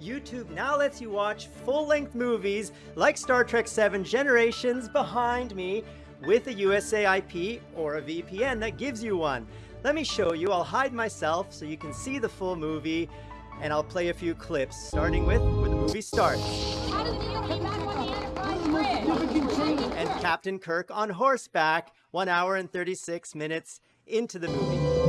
YouTube now lets you watch full-length movies like Star Trek 7 Generations behind me with a USA IP or a VPN that gives you one. Let me show you. I'll hide myself so you can see the full movie and I'll play a few clips, starting with where the movie starts. And Captain Kirk on horseback, 1 hour and 36 minutes into the movie.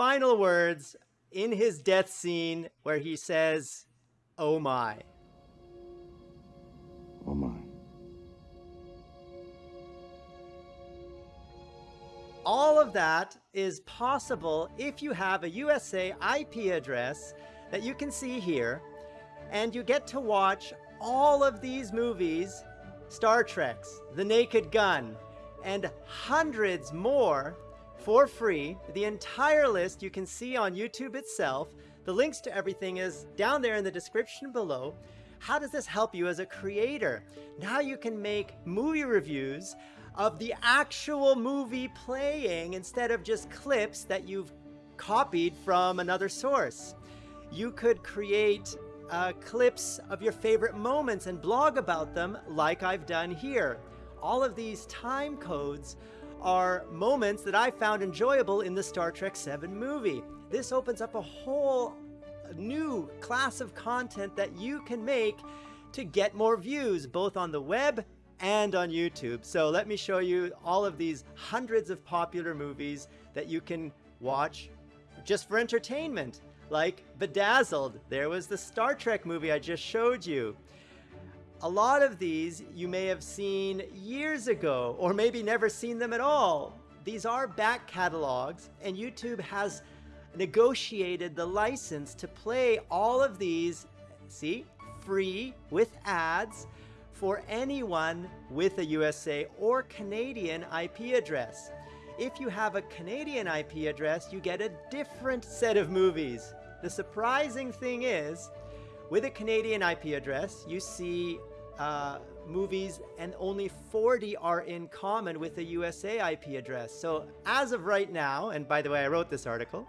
Final words in his death scene where he says, Oh my. Oh my. All of that is possible if you have a USA IP address that you can see here, and you get to watch all of these movies, Star Trek's, The Naked Gun, and hundreds more for free. The entire list you can see on YouTube itself. The links to everything is down there in the description below. How does this help you as a creator? Now you can make movie reviews of the actual movie playing instead of just clips that you've copied from another source. You could create uh, clips of your favorite moments and blog about them like I've done here. All of these time codes are moments that I found enjoyable in the Star Trek 7 movie. This opens up a whole new class of content that you can make to get more views, both on the web and on YouTube. So let me show you all of these hundreds of popular movies that you can watch just for entertainment, like Bedazzled. There was the Star Trek movie I just showed you. A lot of these you may have seen years ago, or maybe never seen them at all. These are back catalogs, and YouTube has negotiated the license to play all of these, see, free with ads for anyone with a USA or Canadian IP address. If you have a Canadian IP address, you get a different set of movies. The surprising thing is, with a Canadian IP address, you see uh, movies and only 40 are in common with a USA IP address. So as of right now, and by the way, I wrote this article,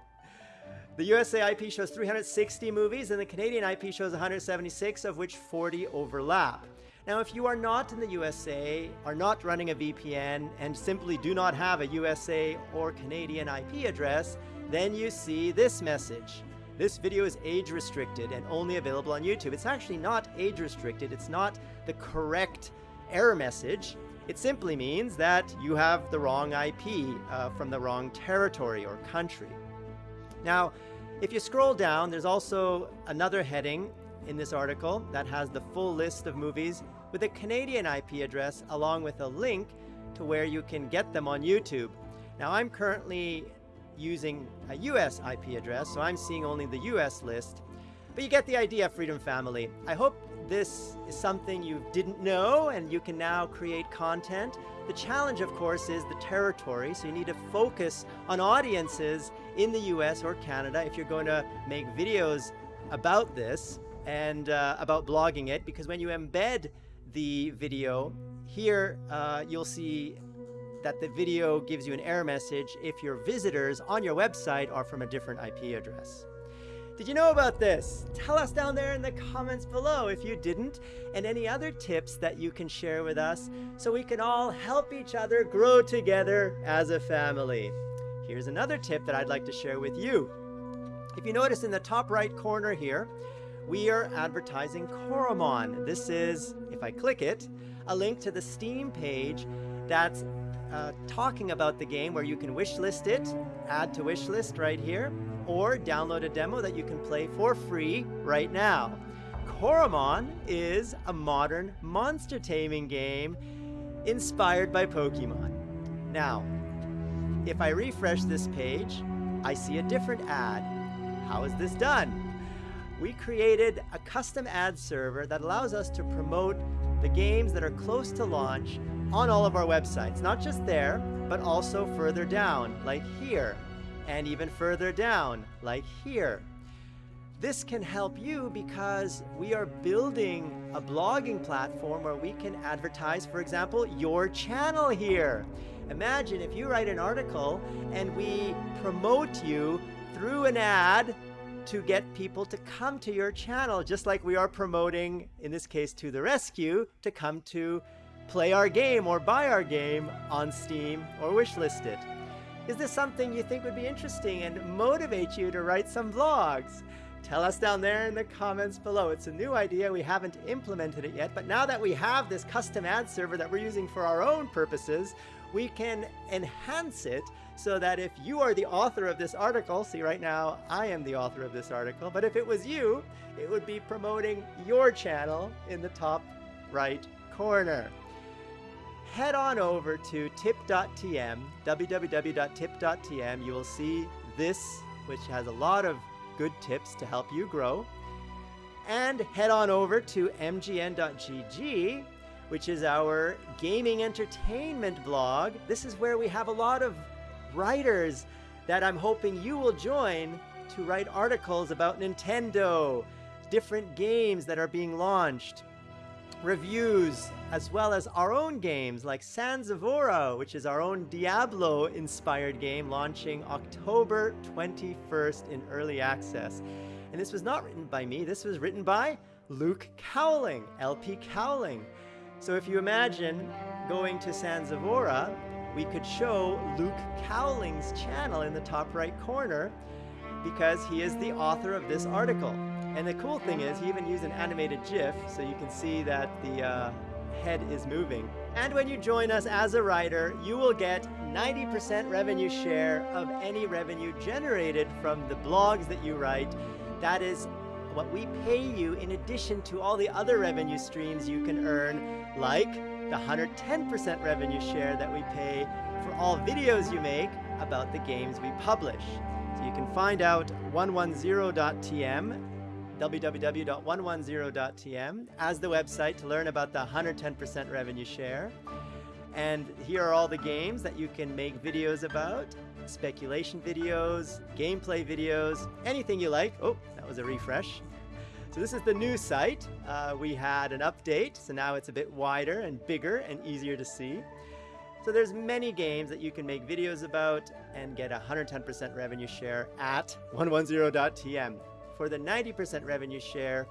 the USA IP shows 360 movies and the Canadian IP shows 176, of which 40 overlap. Now, if you are not in the USA, are not running a VPN, and simply do not have a USA or Canadian IP address, then you see this message. This video is age restricted and only available on YouTube. It's actually not age restricted. It's not the correct error message. It simply means that you have the wrong IP uh, from the wrong territory or country. Now, if you scroll down, there's also another heading in this article that has the full list of movies with a Canadian IP address along with a link to where you can get them on YouTube. Now I'm currently using a US IP address, so I'm seeing only the US list. But you get the idea, Freedom Family. I hope this is something you didn't know and you can now create content. The challenge, of course, is the territory, so you need to focus on audiences in the US or Canada if you're going to make videos about this and uh, about blogging it because when you embed the video, here uh, you'll see that the video gives you an error message if your visitors on your website are from a different IP address. Did you know about this? Tell us down there in the comments below if you didn't, and any other tips that you can share with us so we can all help each other grow together as a family. Here's another tip that I'd like to share with you. If you notice in the top right corner here, we are advertising Coromon. This is, if I click it, a link to the Steam page that's uh, talking about the game where you can wishlist it, add to wishlist right here, or download a demo that you can play for free right now. Coromon is a modern monster taming game inspired by Pokemon. Now, if I refresh this page, I see a different ad. How is this done? we created a custom ad server that allows us to promote the games that are close to launch on all of our websites. Not just there, but also further down, like here, and even further down, like here. This can help you because we are building a blogging platform where we can advertise, for example, your channel here. Imagine if you write an article and we promote you through an ad to get people to come to your channel, just like we are promoting, in this case, to the rescue, to come to play our game or buy our game on Steam or wishlist it. Is this something you think would be interesting and motivate you to write some vlogs? Tell us down there in the comments below. It's a new idea. We haven't implemented it yet, but now that we have this custom ad server that we're using for our own purposes, we can enhance it so that if you are the author of this article, see right now I am the author of this article, but if it was you, it would be promoting your channel in the top right corner. Head on over to tip.tm, www.tip.tm. You will see this, which has a lot of good tips to help you grow. And head on over to mgn.gg which is our gaming entertainment blog. This is where we have a lot of writers that I'm hoping you will join to write articles about Nintendo, different games that are being launched, reviews, as well as our own games like Sands of which is our own Diablo-inspired game launching October 21st in early access. And this was not written by me, this was written by Luke Cowling, LP Cowling. So if you imagine going to Sands of we could show Luke Cowling's channel in the top right corner because he is the author of this article. And the cool thing is he even used an animated GIF so you can see that the uh, head is moving. And when you join us as a writer, you will get 90% revenue share of any revenue generated from the blogs that you write. That is what we pay you in addition to all the other revenue streams you can earn, like the 110% revenue share that we pay for all videos you make about the games we publish. So you can find out 110.tm www.110.tm as the website to learn about the 110% revenue share. And here are all the games that you can make videos about, speculation videos, gameplay videos, anything you like. Oh, that was a refresh. So this is the new site. Uh, we had an update, so now it's a bit wider and bigger and easier to see. So there's many games that you can make videos about and get 110% revenue share at 110.tm. For the 90% revenue share,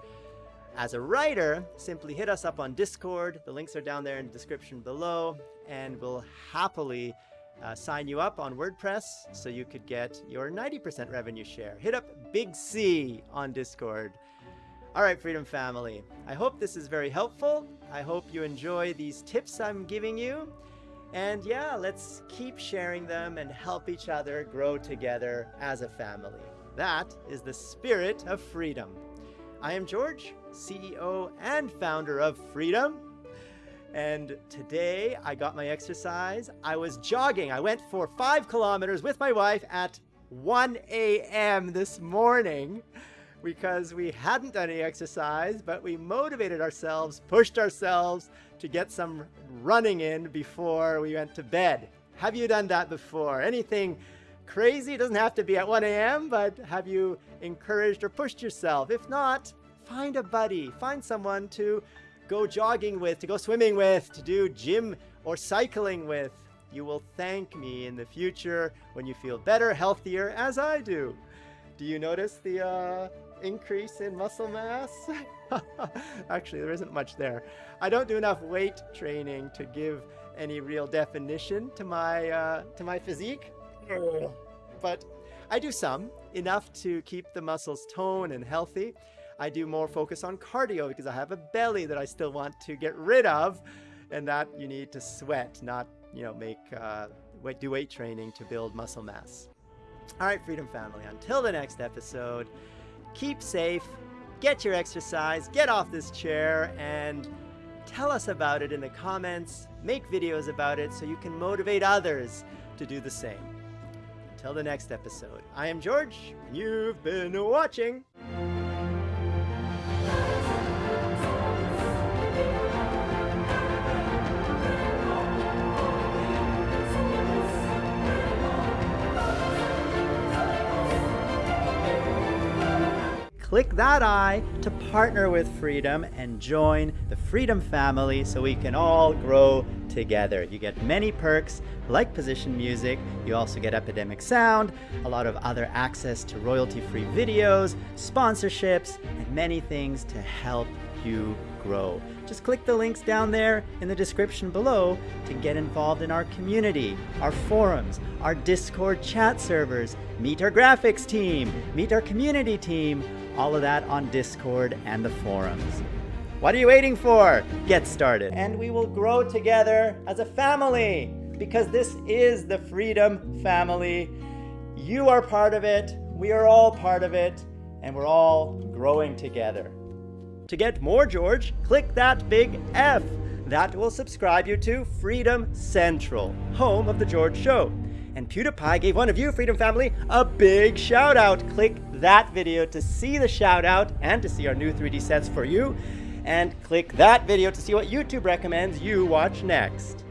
as a writer, simply hit us up on Discord. The links are down there in the description below, and we'll happily uh, sign you up on WordPress so you could get your 90% revenue share. Hit up Big C on Discord. All right, Freedom Family, I hope this is very helpful. I hope you enjoy these tips I'm giving you. And yeah, let's keep sharing them and help each other grow together as a family. That is the spirit of freedom. I am George, CEO and founder of Freedom. And today I got my exercise. I was jogging. I went for five kilometers with my wife at 1 a.m. this morning because we hadn't done any exercise, but we motivated ourselves, pushed ourselves to get some running in before we went to bed. Have you done that before? Anything crazy? It doesn't have to be at 1 a.m., but have you encouraged or pushed yourself? If not, find a buddy, find someone to go jogging with, to go swimming with, to do gym or cycling with. You will thank me in the future when you feel better, healthier, as I do. Do you notice the uh, increase in muscle mass? Actually, there isn't much there. I don't do enough weight training to give any real definition to my uh, to my physique, but I do some enough to keep the muscles toned and healthy. I do more focus on cardio because I have a belly that I still want to get rid of, and that you need to sweat, not you know make uh, do weight training to build muscle mass. All right, Freedom Family. Until the next episode keep safe, get your exercise, get off this chair, and tell us about it in the comments. Make videos about it so you can motivate others to do the same. Until the next episode, I am George, and you've been watching. Click that I to partner with Freedom and join the Freedom family so we can all grow together. You get many perks like position music. You also get Epidemic Sound, a lot of other access to royalty-free videos, sponsorships, and many things to help you grow. Just click the links down there in the description below to get involved in our community, our forums, our Discord chat servers, meet our graphics team, meet our community team, all of that on Discord and the forums. What are you waiting for? Get started. And we will grow together as a family because this is the Freedom Family. You are part of it, we are all part of it, and we're all growing together. To get more George, click that big F. That will subscribe you to Freedom Central, home of The George Show. And PewDiePie gave one of you, Freedom Family, a big shout out. Click that video to see the shout out and to see our new 3D sets for you. And click that video to see what YouTube recommends you watch next.